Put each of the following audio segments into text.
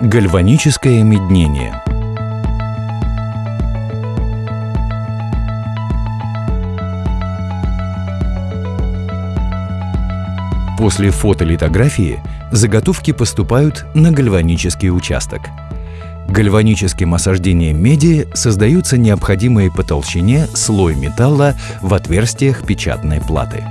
Гальваническое меднение После фотолитографии заготовки поступают на гальванический участок. Гальваническим осаждением меди создаются необходимые по толщине слой металла в отверстиях печатной платы.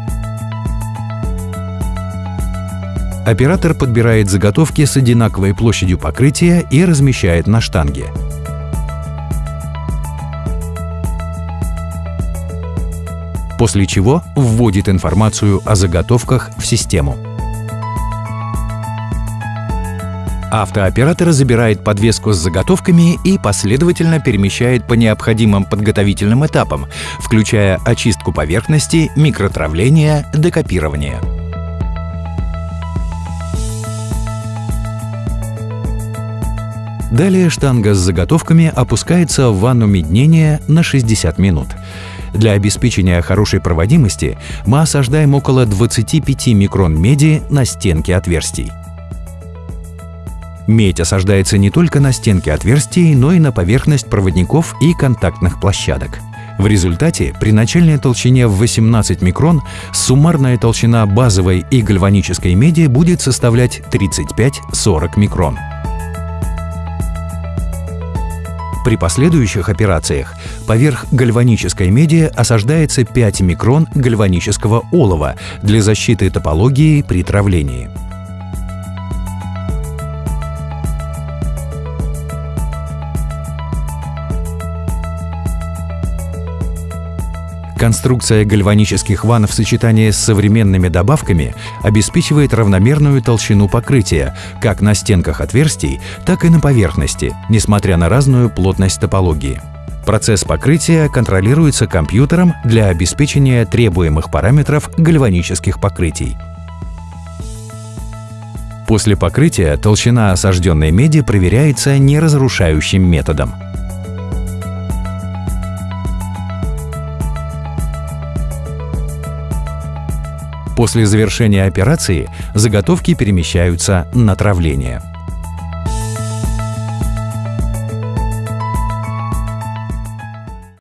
Оператор подбирает заготовки с одинаковой площадью покрытия и размещает на штанге. После чего вводит информацию о заготовках в систему. Автооператор забирает подвеску с заготовками и последовательно перемещает по необходимым подготовительным этапам, включая очистку поверхности, микротравление, декопирование. Далее штанга с заготовками опускается в ванну меднения на 60 минут. Для обеспечения хорошей проводимости мы осаждаем около 25 микрон меди на стенке отверстий. Медь осаждается не только на стенке отверстий, но и на поверхность проводников и контактных площадок. В результате при начальной толщине в 18 микрон суммарная толщина базовой и гальванической меди будет составлять 35-40 микрон. При последующих операциях поверх гальванической меди осаждается 5 микрон гальванического олова для защиты топологии при травлении. Конструкция гальванических ванн в сочетании с современными добавками обеспечивает равномерную толщину покрытия как на стенках отверстий, так и на поверхности, несмотря на разную плотность топологии. Процесс покрытия контролируется компьютером для обеспечения требуемых параметров гальванических покрытий. После покрытия толщина осажденной меди проверяется неразрушающим методом – После завершения операции заготовки перемещаются на травление.